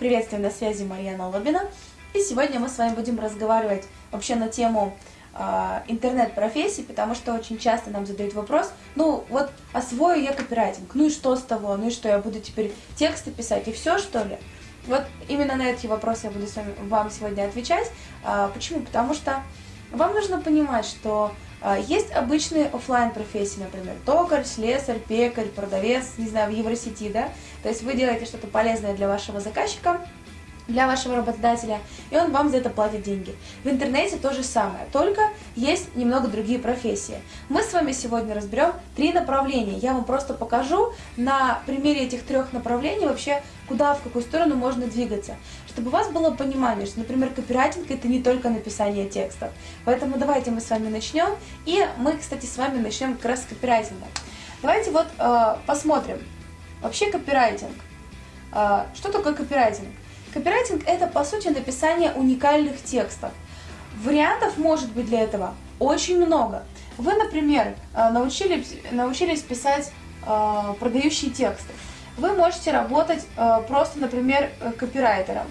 Приветствую, на связи Марьяна Лобина. И сегодня мы с вами будем разговаривать вообще на тему э, интернет-профессий, потому что очень часто нам задают вопрос, ну вот освою я копирайтинг, ну и что с того, ну и что, я буду теперь тексты писать и все что ли? Вот именно на эти вопросы я буду с вами, вам сегодня отвечать. Э, почему? Потому что вам нужно понимать, что есть обычные офлайн профессии, например, токарь, слесарь, пекарь, продавец, не знаю, в Евросети, да? То есть вы делаете что-то полезное для вашего заказчика, для вашего работодателя, и он вам за это платит деньги. В интернете то же самое, только есть немного другие профессии. Мы с вами сегодня разберем три направления. Я вам просто покажу на примере этих трех направлений вообще, куда, в какую сторону можно двигаться. Чтобы у вас было понимание, что, например, копирайтинг это не только написание текстов. Поэтому давайте мы с вами начнем. И мы, кстати, с вами начнем как раз с копирайтинга. Давайте вот э, посмотрим. Вообще копирайтинг. Э, что такое копирайтинг? Копирайтинг – это, по сути, написание уникальных текстов. Вариантов может быть для этого очень много. Вы, например, э, научились, научились писать э, продающие тексты. Вы можете работать э, просто, например, копирайтером.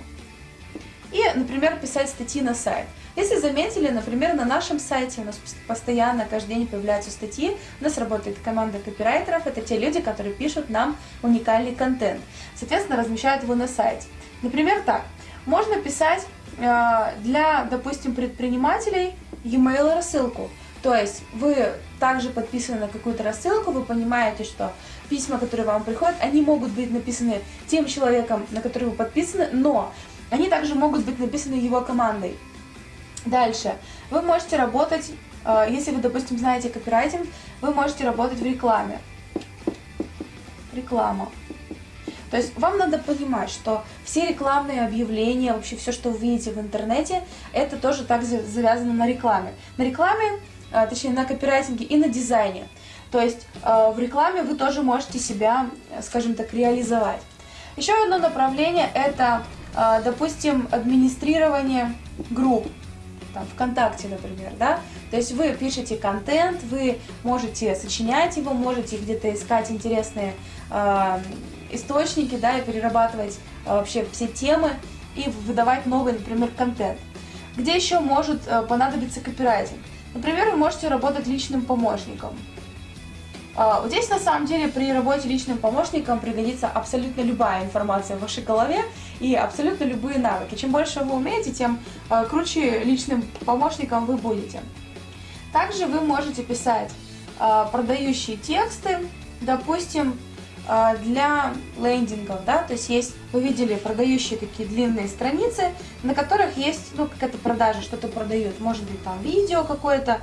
И, например, писать статьи на сайт. Если заметили, например, на нашем сайте у нас постоянно каждый день появляются статьи, у нас работает команда копирайтеров, это те люди, которые пишут нам уникальный контент, соответственно, размещают его на сайте. Например, так, можно писать э, для, допустим, предпринимателей e-mail рассылку. То есть вы также подписаны на какую-то рассылку, вы понимаете, что письма, которые вам приходят, они могут быть написаны тем человеком, на который вы подписаны, но они также могут быть написаны его командой. Дальше. Вы можете работать, э, если вы, допустим, знаете копирайтинг, вы можете работать в рекламе. Реклама. То есть вам надо понимать, что все рекламные объявления, вообще все, что вы видите в интернете, это тоже так завязано на рекламе. На рекламе, а, точнее на копирайтинге и на дизайне. То есть а, в рекламе вы тоже можете себя, скажем так, реализовать. Еще одно направление это, а, допустим, администрирование групп там, ВКонтакте, например, да, то есть вы пишете контент, вы можете сочинять его, можете где-то искать интересные источники, да, и перерабатывать э, вообще все темы и выдавать новый, например, контент. Где еще может э, понадобиться копирайтинг? Например, вы можете работать личным помощником. А, вот здесь на самом деле при работе личным помощником пригодится абсолютно любая информация в вашей голове и абсолютно любые навыки. Чем больше вы умеете, тем круче личным помощником вы будете. Также вы можете писать продающие тексты, допустим, для лендингов, да, то есть есть, вы видели продающие такие длинные страницы, на которых есть, ну, какая-то продажа, что-то продают, может быть, там видео какое-то,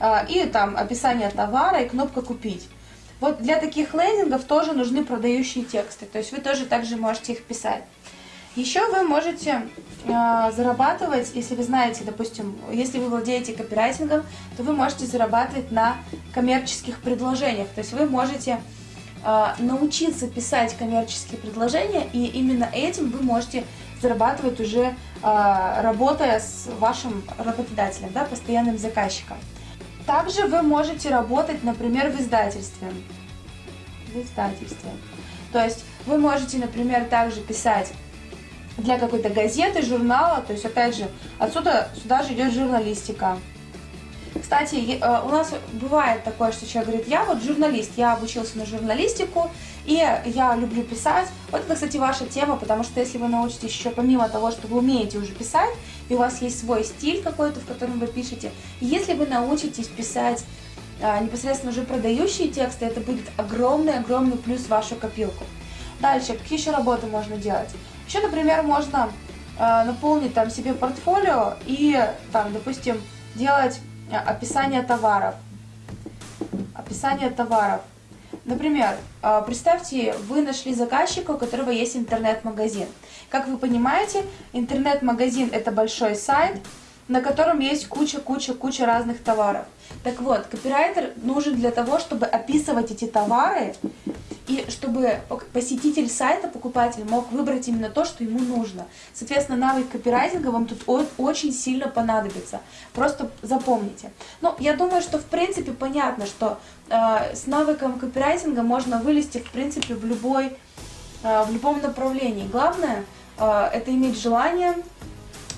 а, и там описание товара и кнопка «Купить». Вот для таких лендингов тоже нужны продающие тексты, то есть вы тоже также можете их писать. Еще вы можете э, зарабатывать, если вы знаете, допустим, если вы владеете копирайтингом, то вы можете зарабатывать на коммерческих предложениях. То есть вы можете научиться писать коммерческие предложения, и именно этим вы можете зарабатывать уже э, работая с вашим работодателем, да, постоянным заказчиком. Также вы можете работать, например, в издательстве. В издательстве. То есть вы можете, например, также писать для какой-то газеты, журнала, то есть опять же, отсюда сюда же идет журналистика. Кстати, у нас бывает такое, что человек говорит, я вот журналист, я обучился на журналистику, и я люблю писать. Вот это, кстати, ваша тема, потому что если вы научитесь еще помимо того, что вы умеете уже писать, и у вас есть свой стиль какой-то, в котором вы пишете, если вы научитесь писать а, непосредственно уже продающие тексты, это будет огромный-огромный плюс в вашу копилку. Дальше, какие еще работы можно делать? Еще, например, можно э, наполнить там себе портфолио и там, допустим, делать описание товаров. Описание товаров. Например, а, представьте, вы нашли заказчика, у которого есть интернет-магазин. Как вы понимаете, интернет-магазин это большой сайт, на котором есть куча-куча-куча разных товаров. Так вот, копирайтер нужен для того, чтобы описывать эти товары и чтобы посетитель сайта, покупатель, мог выбрать именно то, что ему нужно. Соответственно, навык копирайтинга вам тут очень сильно понадобится. Просто запомните. Ну, я думаю, что в принципе понятно, что э, с навыком копирайтинга можно вылезти в принципе в, любой, э, в любом направлении. Главное э, это иметь желание,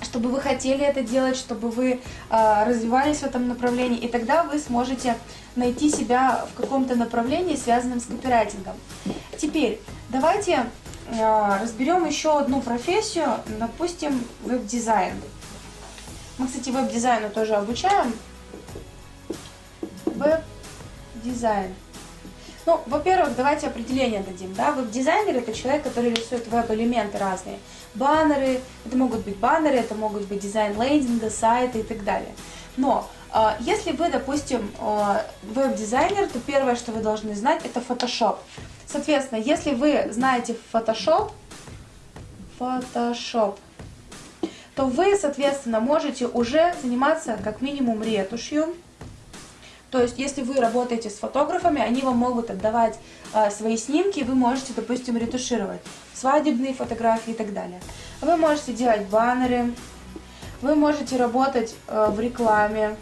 чтобы вы хотели это делать, чтобы вы э, развивались в этом направлении, и тогда вы сможете найти себя в каком-то направлении, связанном с копирайтингом. Теперь давайте э, разберем еще одну профессию, допустим, веб-дизайн. Мы, кстати, веб-дизайну тоже обучаем. Веб-дизайн. Ну, во-первых, давайте определение дадим. Да? Веб-дизайнер – это человек, который рисует веб-элементы разные. Баннеры, это могут быть баннеры, это могут быть дизайн лендинга, сайта и так далее. Но если вы, допустим, э, веб-дизайнер, то первое, что вы должны знать, это Photoshop. Соответственно, если вы знаете Photoshop, Photoshop, то вы, соответственно, можете уже заниматься как минимум ретушью, то есть, если вы работаете с фотографами, они вам могут отдавать э, свои снимки, вы можете, допустим, ретушировать свадебные фотографии и так далее. Вы можете делать баннеры, вы можете работать э, в рекламе.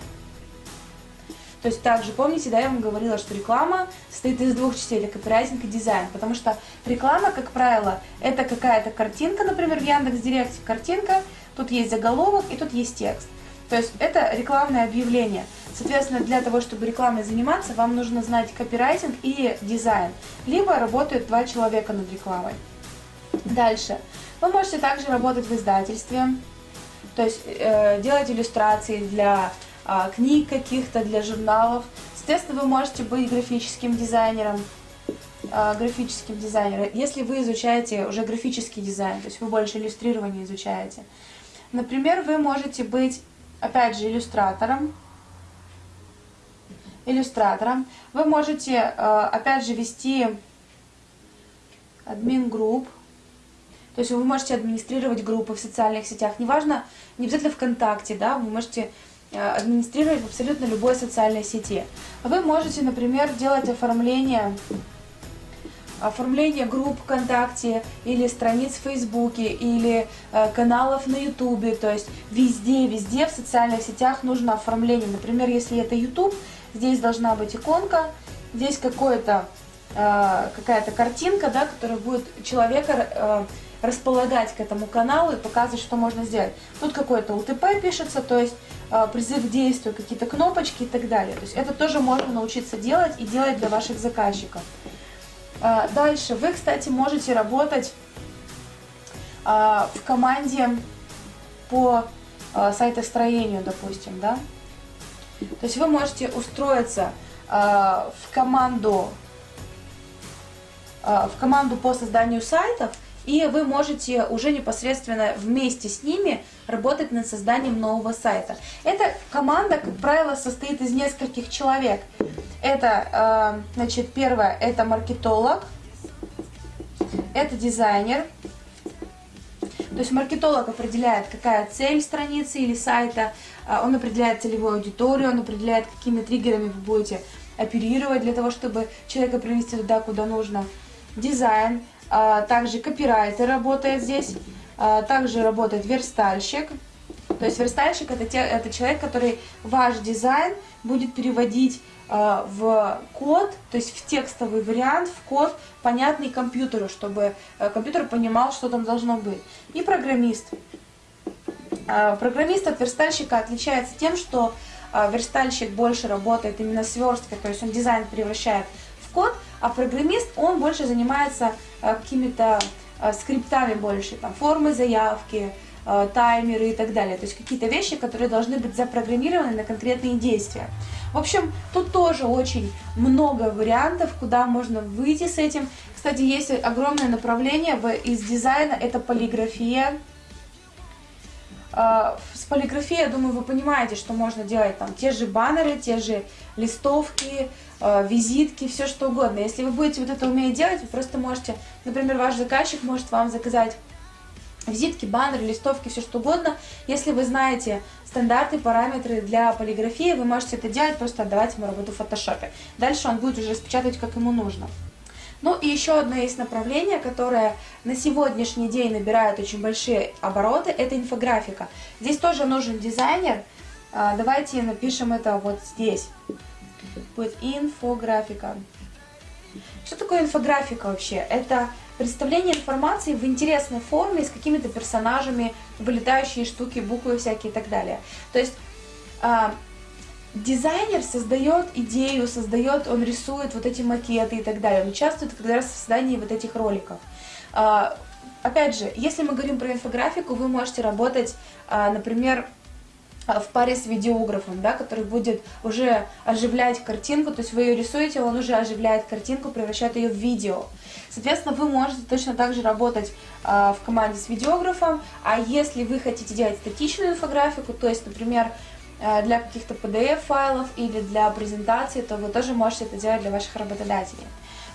То есть, также помните, да, я вам говорила, что реклама состоит из двух частей, это копирайтинг и дизайн, потому что реклама, как правило, это какая-то картинка, например, в Яндекс.Директе картинка, тут есть заголовок и тут есть текст. То есть это рекламное объявление. Соответственно, для того, чтобы рекламой заниматься, вам нужно знать копирайтинг и дизайн. Либо работают два человека над рекламой. Дальше. Вы можете также работать в издательстве, то есть э, делать иллюстрации для книг каких-то, для журналов. Соответственно, вы можете быть графическим дизайнером, э, графическим дизайнером, если вы изучаете уже графический дизайн, то есть вы больше иллюстрирование изучаете. Например, вы можете быть опять же, иллюстратором. Иллюстратором. Вы можете, э, опять же, вести админ групп. То есть вы можете администрировать группы в социальных сетях. Неважно, не обязательно ВКонтакте, да, вы можете администрировать в абсолютно любой социальной сети. Вы можете, например, делать оформление оформление групп ВКонтакте или страниц в Фейсбуке или э, каналов на Ютубе, то есть везде, везде в социальных сетях нужно оформление. Например, если это Ютуб, здесь должна быть иконка, здесь какое-то э, какая-то картинка, да, которая будет человека э, располагать к этому каналу и показывать, что можно сделать. Тут какой-то УТП пишется, то есть э, призыв к действию, какие-то кнопочки и так далее. То есть это тоже можно научиться делать и делать для ваших заказчиков. А, дальше. Вы, кстати, можете работать а, в команде по сайтостроению, допустим, да? То есть вы можете устроиться в команду в команду по созданию сайтов, и вы можете уже непосредственно вместе с ними работать над созданием нового сайта. Эта команда, как правило, состоит из нескольких человек. Это, э, значит, первое, это маркетолог, это дизайнер. То есть маркетолог определяет, какая цель страницы или сайта, э, он определяет целевую аудиторию, он определяет, какими триггерами вы будете оперировать для того, чтобы человека привести туда, куда нужно. Дизайн, также копирайтер работает здесь, также работает верстальщик. То есть верстальщик это, те, это человек, который ваш дизайн будет переводить Э, в код, то есть в текстовый вариант, в код, понятный компьютеру, чтобы э, компьютер понимал, что там должно быть. И программист. Программист от верстальщика отличается тем, что верстальщик больше работает именно с версткой, то есть он дизайн превращает в код, а программист, он больше занимается какими-то скриптами больше, там, формы заявки, таймеры и так далее. То есть какие-то вещи, которые должны быть запрограммированы на конкретные действия. В общем, тут тоже очень много вариантов, куда можно выйти с этим. Кстати, есть огромное направление из дизайна, это полиграфия. А, с полиграфией, я думаю, вы понимаете, что можно делать там те же баннеры, те же листовки, а, визитки, все что угодно. Если вы будете вот это уметь делать, вы просто можете, например, ваш заказчик может вам заказать визитки, баннеры, листовки, все что угодно. Если вы знаете стандарты, параметры для полиграфии, вы можете это делать, просто отдавать ему работу в фотошопе. Дальше он будет уже распечатывать, как ему нужно. Ну и еще одно есть направление, которое на сегодняшний день набирает очень большие обороты, это инфографика. Здесь тоже нужен дизайнер. А, давайте напишем это вот здесь. Будет инфографика. Что такое инфографика вообще? Это представление информации в интересной форме, с какими-то персонажами, вылетающие штуки, буквы всякие и так далее. То есть а, дизайнер создает идею, создает, он рисует вот эти макеты и так далее, он участвует как раз в создании вот этих роликов. А, опять же, если мы говорим про инфографику, вы можете работать, а, например, в паре с видеографом, да, который будет уже оживлять картинку, то есть вы ее рисуете, он уже оживляет картинку, превращает ее в видео. Соответственно, вы можете точно так же работать в команде с видеографом, а если вы хотите делать статичную инфографику, то есть, например, для каких-то PDF-файлов или для презентации, то вы тоже можете это делать для ваших работодателей.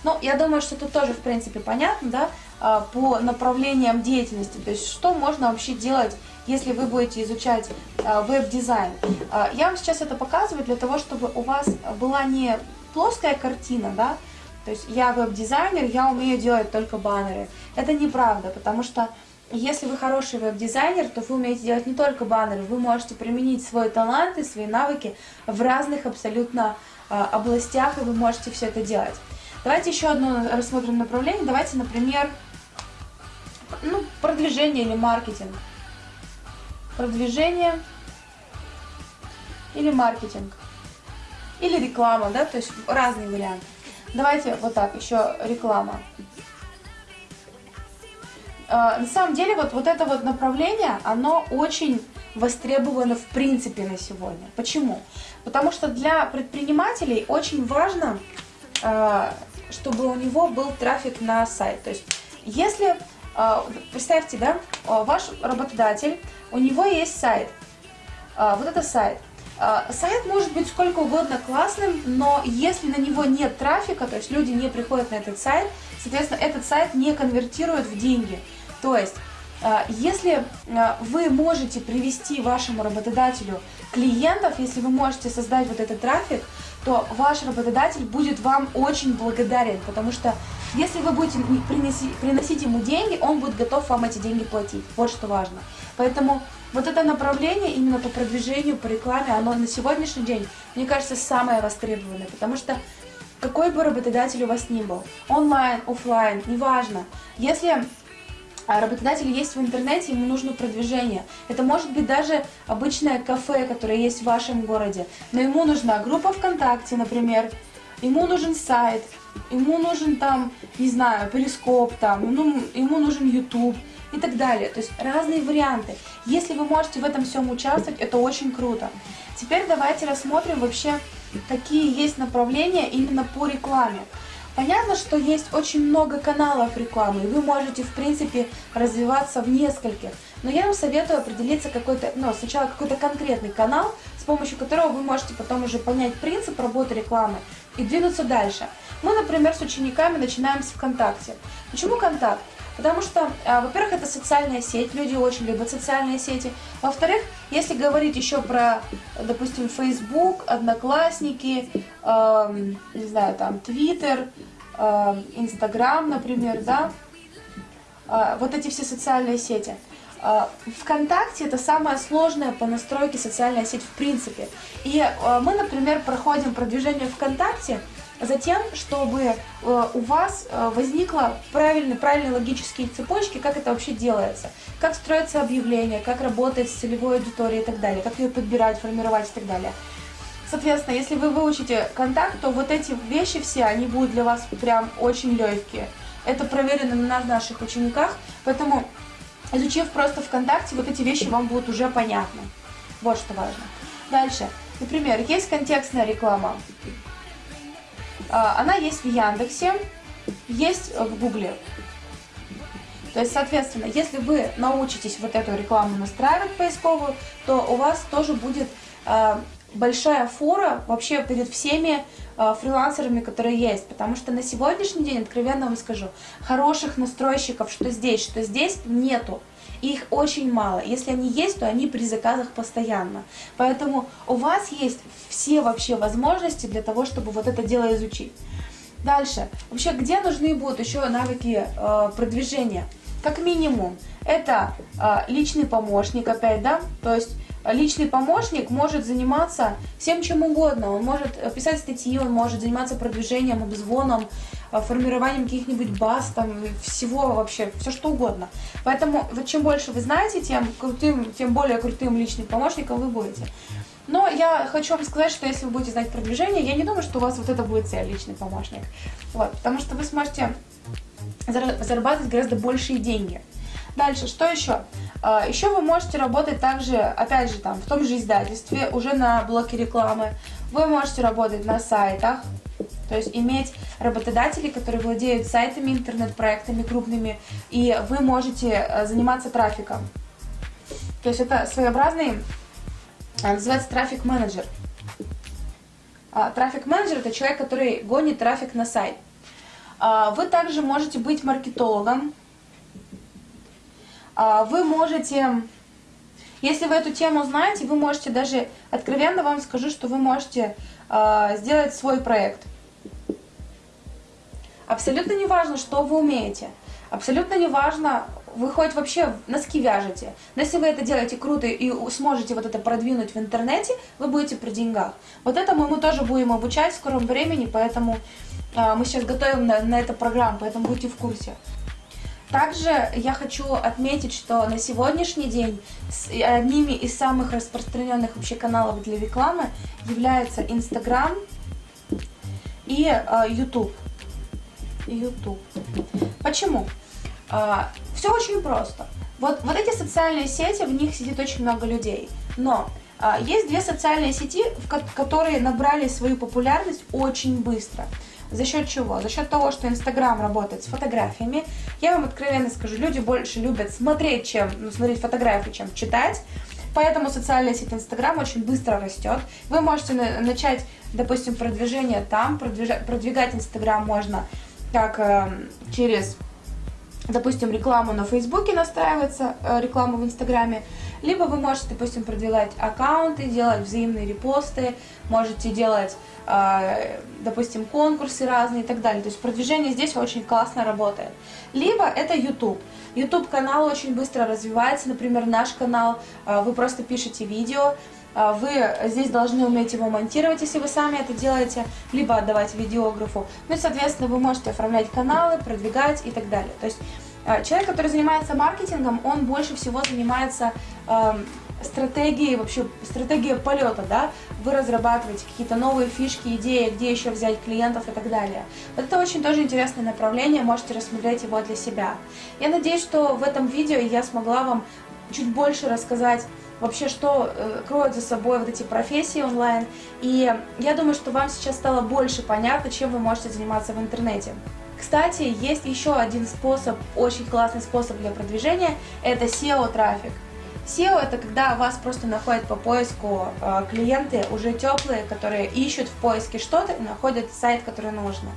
Ну, я думаю, что тут тоже, в принципе, понятно, да, э, по направлениям деятельности, то есть что можно вообще делать, если вы будете изучать э, веб-дизайн. Э, я вам сейчас это показываю для того, чтобы у вас была не плоская картина, да, то есть я веб-дизайнер, я умею делать только баннеры. Это неправда, потому что если вы хороший веб-дизайнер, то вы умеете делать не только баннеры, вы можете применить свой талант и свои навыки в разных абсолютно э, областях, и вы можете все это делать. Давайте еще одно рассмотрим направление. Давайте, например, ну, продвижение или маркетинг. Продвижение или маркетинг. Или реклама, да, то есть разные варианты. Давайте вот так, еще реклама. А, на самом деле, вот, вот это вот направление, оно очень востребовано в принципе на сегодня. Почему? Потому что для предпринимателей очень важно, а, чтобы у него был трафик на сайт. То есть, если, а, представьте, да, ваш работодатель, у него есть сайт, вот это сайт – сайт может быть сколько угодно классным, но если на него нет трафика, то есть люди не приходят на этот сайт, соответственно, этот сайт не конвертирует в деньги. То есть, а, если а, вы можете привести вашему работодателю клиентов, если вы можете создать вот этот трафик, то ваш работодатель будет вам очень благодарен, потому что если вы будете приносить, приносить ему деньги, он будет готов вам эти деньги платить. Вот что важно. Поэтому вот это направление именно по продвижению, по рекламе, оно на сегодняшний день, мне кажется, самое востребованное, потому что какой бы работодатель у вас ни был, онлайн, офлайн, неважно, если работодатель есть в интернете, ему нужно продвижение. Это может быть даже обычное кафе, которое есть в вашем городе, но ему нужна группа ВКонтакте, например, ему нужен сайт, ему нужен там, не знаю, перископ там, ну, ему нужен YouTube, и так далее. То есть разные варианты. Если вы можете в этом всем участвовать, это очень круто. Теперь давайте рассмотрим вообще, какие есть направления именно по рекламе. Понятно, что есть очень много каналов рекламы, и вы можете, в принципе, развиваться в нескольких. Но я вам советую определиться какой-то, ну, сначала какой-то конкретный канал, с помощью которого вы можете потом уже понять принцип работы рекламы и двинуться дальше. Мы, например, с учениками начинаем с ВКонтакте. Почему Контакт? Потому что, а, во-первых, это социальная сеть, люди очень любят социальные сети. Во-вторых, если говорить еще про, допустим, Facebook, Одноклассники, э, не знаю, там, Twitter, э, Instagram, например, да, э, вот эти все социальные сети. Э, ВКонтакте это самая сложная по настройке социальная сеть в принципе. И э, мы, например, проходим продвижение ВКонтакте, Затем, чтобы э, у вас э, возникла правильные, правильные логические цепочки, как это вообще делается, как строится объявление, как работает с целевой аудиторией и так далее, как ее подбирать, формировать и так далее. Соответственно, если вы выучите контакт, то вот эти вещи все, они будут для вас прям очень легкие. Это проверено на наших учениках, поэтому изучив просто ВКонтакте, вот эти вещи вам будут уже понятны. Вот что важно. Дальше. Например, есть контекстная реклама. А, она есть в Яндексе, есть в Гугле. То есть, соответственно, если вы научитесь вот эту рекламу настраивать поисковую, то у вас тоже будет э, большая фора вообще перед всеми э, фрилансерами, которые есть. Потому что на сегодняшний день, откровенно вам скажу, хороших настройщиков, что здесь, что здесь, нету. Их очень мало. Если они есть, то они при заказах постоянно. Поэтому у вас есть все вообще возможности для того, чтобы вот это дело изучить. Дальше. Вообще, где нужны будут еще навыки э, продвижения? Как минимум, это э, личный помощник опять, да, то есть личный помощник может заниматься всем чем угодно. Он может писать статьи, он может заниматься продвижением, обзвоном, формированием каких-нибудь баз, там, всего вообще, все что угодно. Поэтому вот чем больше вы знаете, тем крутым, тем более крутым личным помощником вы будете. Но я хочу вам сказать, что если вы будете знать продвижение, я не думаю, что у вас вот это будет цель, личный помощник. Вот, потому что вы сможете зарабатывать гораздо большие деньги. Дальше, что еще? А, еще вы можете работать также, опять же, там, в том же издательстве, уже на блоке рекламы. Вы можете работать на сайтах, то есть иметь работодателей, которые владеют сайтами, интернет-проектами крупными, и вы можете э, заниматься трафиком. То есть это своеобразный, э, называется трафик-менеджер. А, трафик-менеджер – это человек, который гонит трафик на сайт. А, вы также можете быть маркетологом, а, вы можете, если вы эту тему знаете, вы можете даже, откровенно вам скажу, что вы можете сделать свой проект. Абсолютно не важно, что вы умеете. Абсолютно не важно, вы хоть вообще носки вяжете. Но если вы это делаете круто и сможете вот это продвинуть в интернете, вы будете при деньгах. Вот этому мы тоже будем обучать в скором времени, поэтому э, мы сейчас готовим на, на эту программу, поэтому будьте в курсе. Также я хочу отметить, что на сегодняшний день одними из самых распространенных вообще каналов для рекламы являются Instagram и э. YouTube. Почему? Э, все очень просто. Вот, вот эти социальные сети, в них сидит очень много людей. Но э, есть две социальные сети, в которые набрали свою популярность очень быстро. За счет чего? За счет того, что Инстаграм работает с фотографиями. Я вам откровенно скажу, люди больше любят смотреть, чем ну, смотреть фотографии, чем читать. Поэтому социальная сеть Инстаграм очень быстро растет. Вы можете начать, допустим, продвижение там. Продвигать Инстаграм можно как э, через допустим, рекламу на Фейсбуке настраивается, э, рекламу в Инстаграме, либо вы можете, допустим, продвигать аккаунты, делать взаимные репосты, можете делать, э, допустим, конкурсы разные и так далее. То есть продвижение здесь очень классно работает. Либо это YouTube. YouTube канал очень быстро развивается, например, наш канал, э, вы просто пишете видео, вы здесь должны уметь его монтировать, если вы сами это делаете, либо отдавать видеографу. Ну и, соответственно, вы можете оформлять каналы, продвигать и так далее. То есть человек, который занимается маркетингом, он больше всего занимается э, стратегией, вообще стратегией полета, да, вы разрабатываете какие-то новые фишки, идеи, где еще взять клиентов и так далее. Вот это очень тоже интересное направление, можете рассмотреть его для себя. Я надеюсь, что в этом видео я смогла вам чуть больше рассказать вообще, что э, кроют за собой вот эти профессии онлайн. И я думаю, что вам сейчас стало больше понятно, чем вы можете заниматься в интернете. Кстати, есть еще один способ, очень классный способ для продвижения, это SEO-трафик. SEO это когда вас просто находят по поиску э, клиенты уже теплые, которые ищут в поиске что-то и находят сайт, который нужно.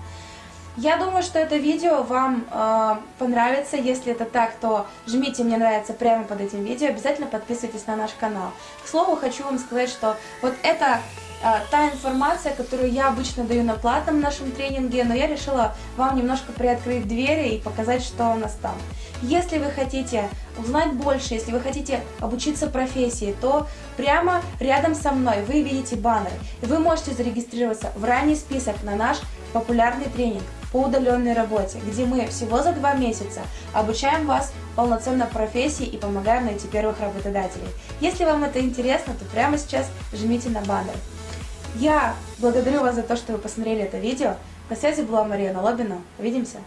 Я думаю, что это видео вам э, понравится. Если это так, то жмите «Мне нравится» прямо под этим видео. Обязательно подписывайтесь на наш канал. К слову, хочу вам сказать, что вот это э, та информация, которую я обычно даю на платном нашем тренинге, но я решила вам немножко приоткрыть двери и показать, что у нас там. Если вы хотите узнать больше, если вы хотите обучиться профессии, то прямо рядом со мной вы видите баннер. И вы можете зарегистрироваться в ранний список на наш популярный тренинг по удаленной работе, где мы всего за два месяца обучаем вас полноценно профессии и помогаем найти первых работодателей. Если вам это интересно, то прямо сейчас жмите на баннер. Я благодарю вас за то, что вы посмотрели это видео. На связи была Мария Налобина. Увидимся!